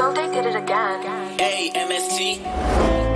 So they did it again. A M S T.